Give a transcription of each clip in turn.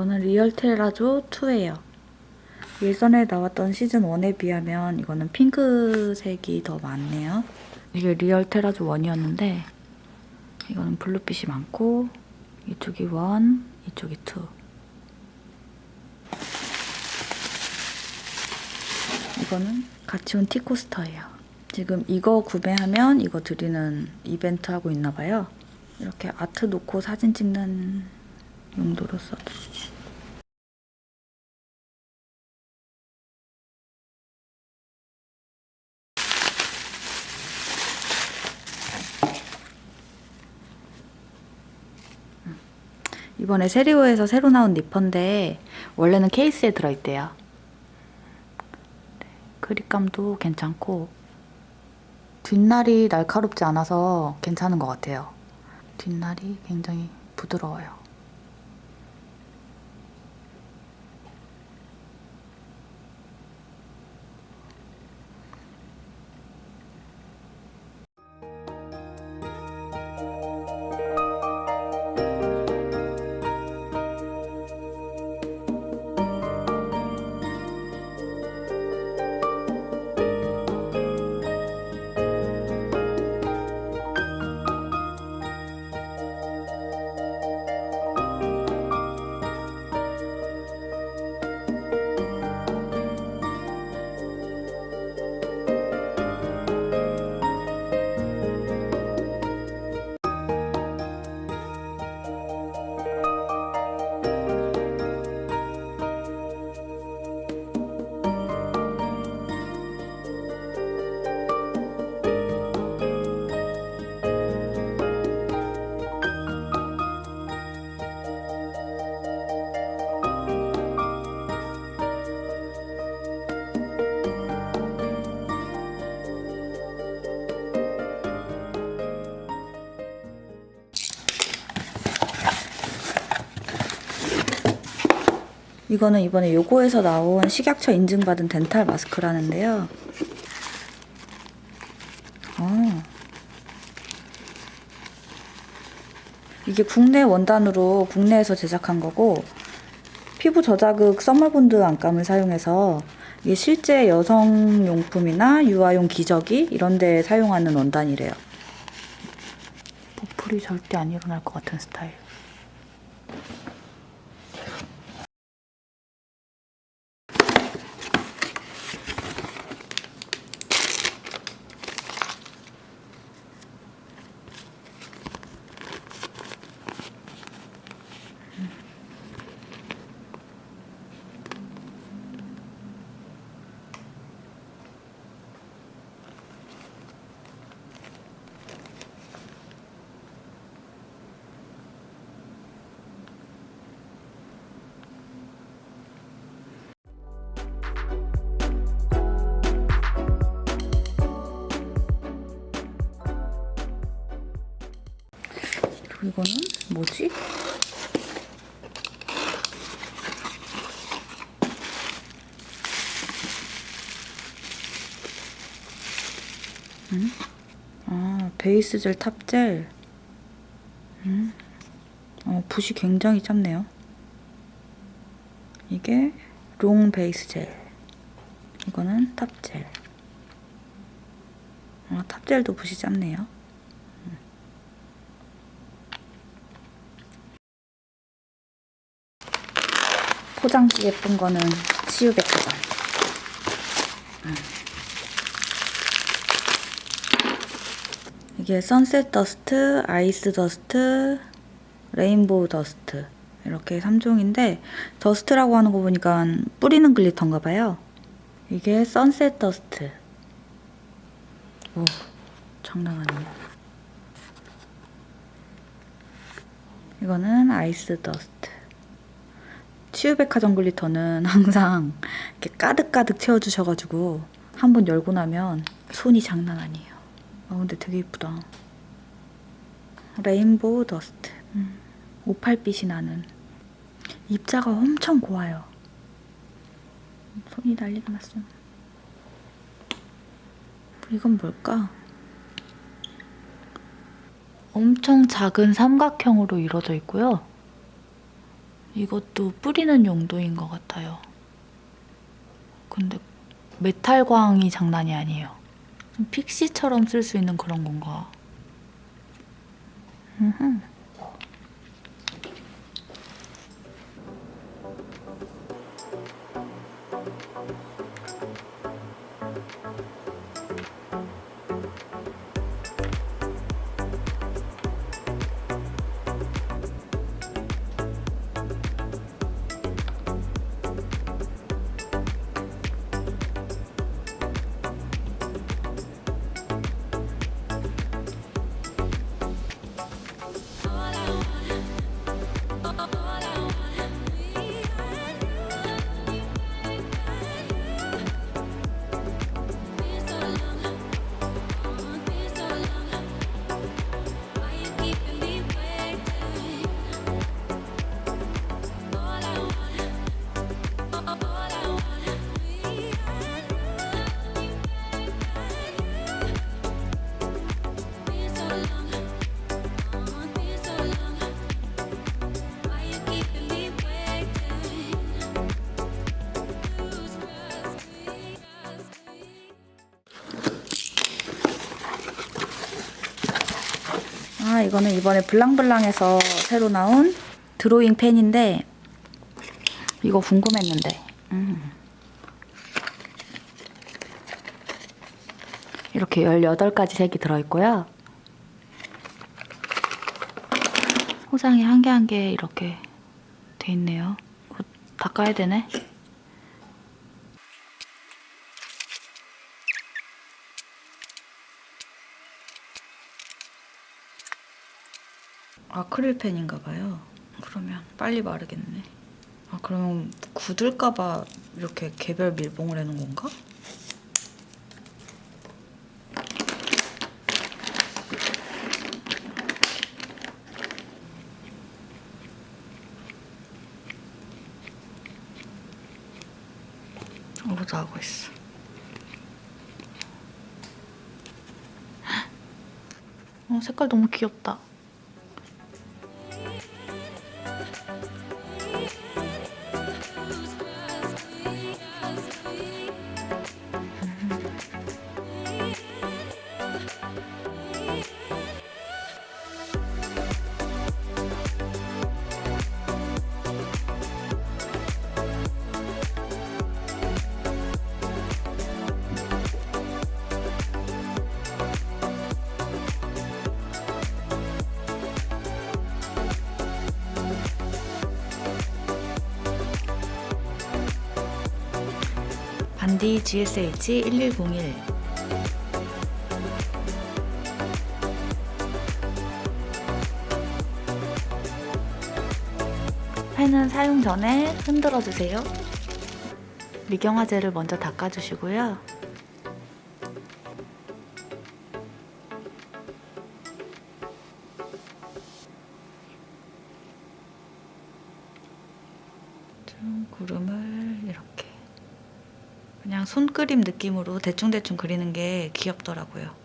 이거는 real terrazzo 2예요. 예전에 나왔던 시즌 1에 비하면 이거는 핑크색이 더 많네요. 이게 real terrazzo 1이었는데 이거는 블루빛이 많고 이쪽이 1, 이쪽이 2. 이거는 같이 온 tea coaster예요. 지금 이거 구매하면 이거 드리는 이벤트 하고 있나 봐요. 이렇게 아트 놓고 사진 찍는 용도로 써도. 이번에 세리오에서 새로 나온 니퍼인데 원래는 케이스에 들어있대요. 네, 그립감도 괜찮고 뒷날이 날카롭지 않아서 괜찮은 것 같아요. 뒷날이 굉장히 부드러워요. 이거는 이번에 요거에서 나온 식약처 인증받은 덴탈 마스크라는데요. 어. 이게 국내 원단으로 국내에서 제작한 거고 피부 저자극 써멀본드 안감을 사용해서 이게 실제 여성용품이나 유아용 기저귀 이런 데 사용하는 원단이래요. 보풀이 절대 안 일어날 것 같은 스타일. 이거는 뭐지? 음? 아, 베이스 젤, 탑 젤. 음? 어, 붓이 굉장히 짧네요. 이게 롱 베이스 젤. 이거는 탑 젤. 아, top gel도 붓이 짧네요. 포장지 예쁜 거는 치유백화점. 음. 이게 sunset dust, ice dust, rainbow dust 이렇게 3종인데 dust라고 하는 거 보니까 뿌리는 glitter인가 봐요. 이게 sunset dust. 오, 장난 아니에요. 이거는 ice dust. 치유백화점 glitter는 항상 이렇게 가득가득 채워주셔가지고 한 번 열고 나면 손이 장난 아니에요. 아 근데 되게 이쁘다. rainbow dust. 음, 오팔빛이 나는. 입자가 엄청 고와요. 손이 난리가 났어. 이건 뭘까? 엄청 작은 삼각형으로 이루어져 있고요. 이것도 뿌리는 용도인 것 같아요. 근데 메탈광이 장난이 아니에요. 좀 픽시처럼 쓸 수 있는 그런 건가? 이거는 이번에 블랑블랑에서 새로 나온 드로잉 펜인데 이거 궁금했는데. 음. 이렇게 18가지 색이 들어있고요. 호상이 한 개 한 개 이렇게 돼 있네요. 닦아야 되네 아크릴 펜인가 봐요. 그러면 빨리 마르겠네. 아 그러면 굳을까 봐 이렇게 개별 밀봉을 해놓은 건가? 오도 하고 있어. 어, 색깔 너무 귀엽다. 반디 GSH 1101 펜은 사용 전에 흔들어 주세요. 미경화제를 먼저 닦아주시고요. 느낌으로 대충대충 그리는 게 귀엽더라고요.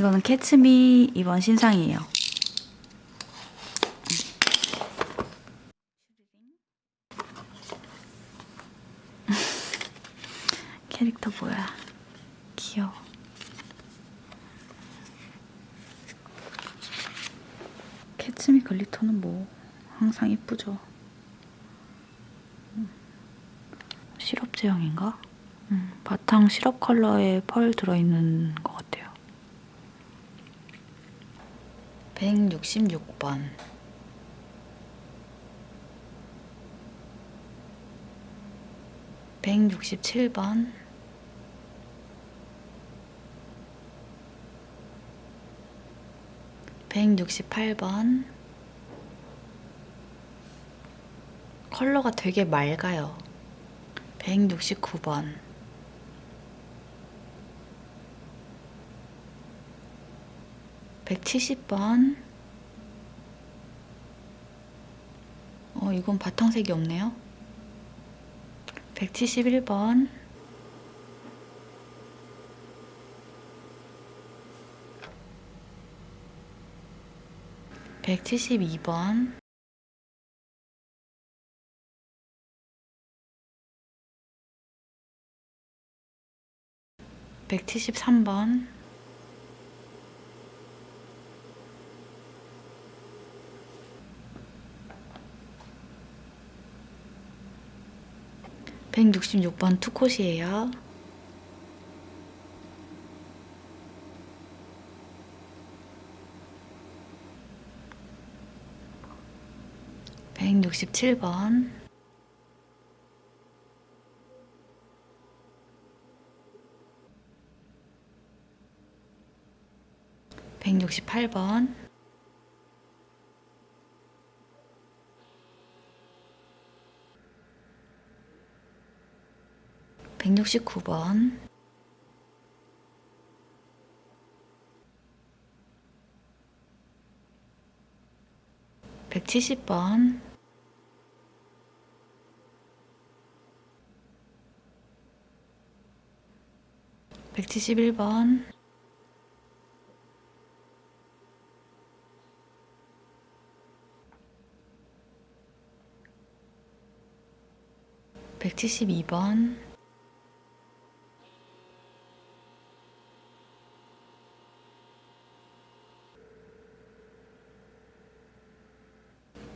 이거는 캐츠미 이번 신상이에요. 캐릭터 뭐야? 귀여워. 캐츠미 글리터는 뭐 항상 이쁘죠. 음. 시럽 제형인가? 음, 바탕 시럽 컬러에 펄 들어있는 거 166번. 167번. 168번. 컬러가 되게 맑아요. 169번 170번. 어, 이건 바탕색이 없네요. 171번. 172번. 173번 166번 투콧이에요. 167번 168번 169번. 170번. 171번. 172번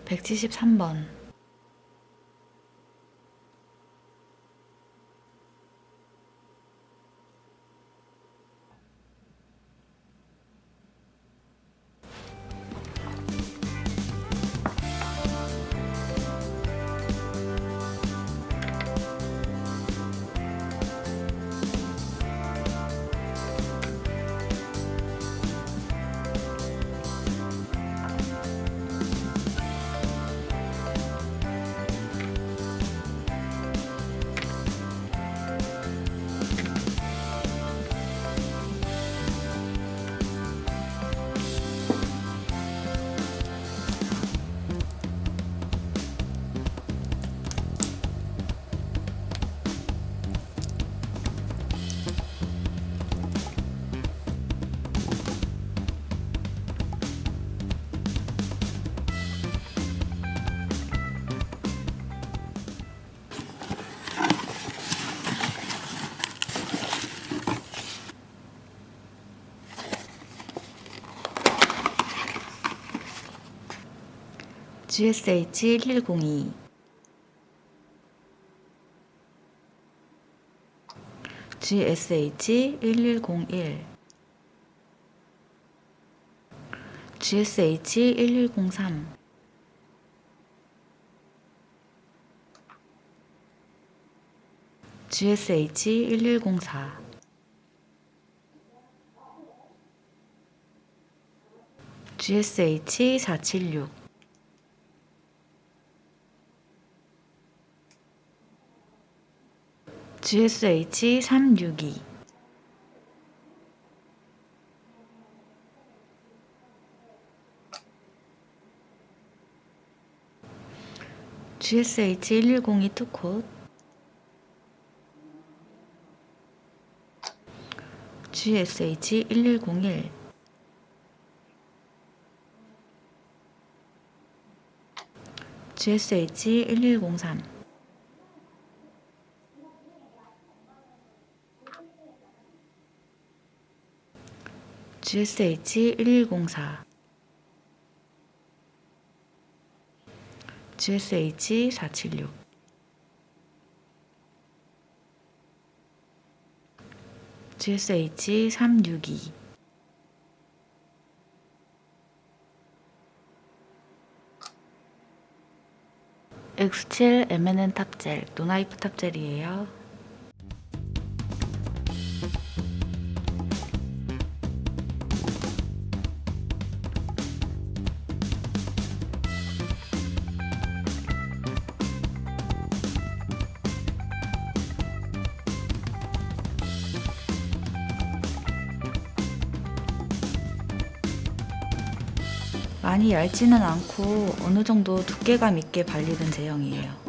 173번 'GSH1102' GSH1101 GSH1103 GSH1104 GSH476 GSH362 GSH1102 투콧 GSH1101 GSH1103 GSH1104 GSH476 GSH362 X7 MNN 탑젤, 노나이프 탑젤이에요. 많이 얇지는 않고 어느 정도 두께감 있게 발리는 제형이에요.